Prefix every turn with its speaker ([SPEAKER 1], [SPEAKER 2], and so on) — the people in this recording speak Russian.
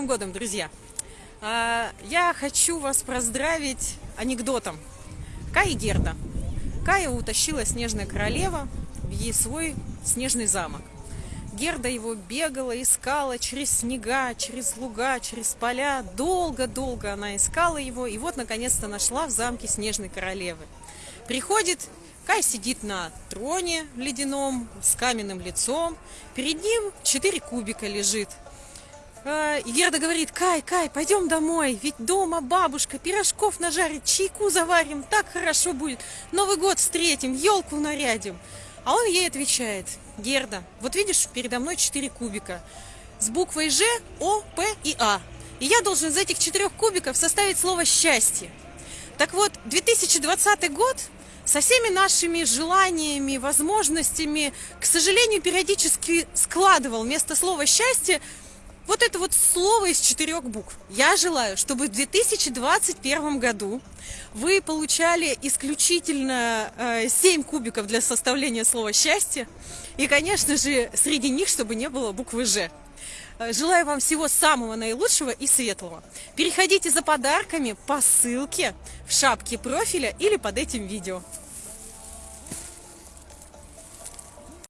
[SPEAKER 1] Новым годом, друзья! А, Я хочу вас поздравить анекдотом. Кая Герда. Кая утащила снежная королева в ей свой снежный замок. Герда его бегала, искала через снега, через луга, через поля. Долго-долго она искала его, и вот наконец-то нашла в замке снежной королевы. Приходит, Кай сидит на троне ледяном, с каменным лицом. Перед ним четыре кубика лежит. И Герда говорит, Кай, Кай, пойдем домой, ведь дома бабушка пирожков нажарит, чайку заварим, так хорошо будет, Новый год встретим, елку нарядим. А он ей отвечает, Герда, вот видишь, передо мной четыре кубика с буквой Ж, О, П и А. И я должен из этих четырех кубиков составить слово «счастье». Так вот, 2020 год со всеми нашими желаниями, возможностями, к сожалению, периодически складывал вместо слова «счастье» вот это вот слово из четырех букв. Я желаю, чтобы в 2021 году вы получали исключительно э, 7 кубиков для составления слова «счастье». И, конечно же, среди них, чтобы не было буквы «Ж». Э, Желаю вам всего самого наилучшего и светлого. Переходите за подарками по ссылке в шапке профиля или под этим видео.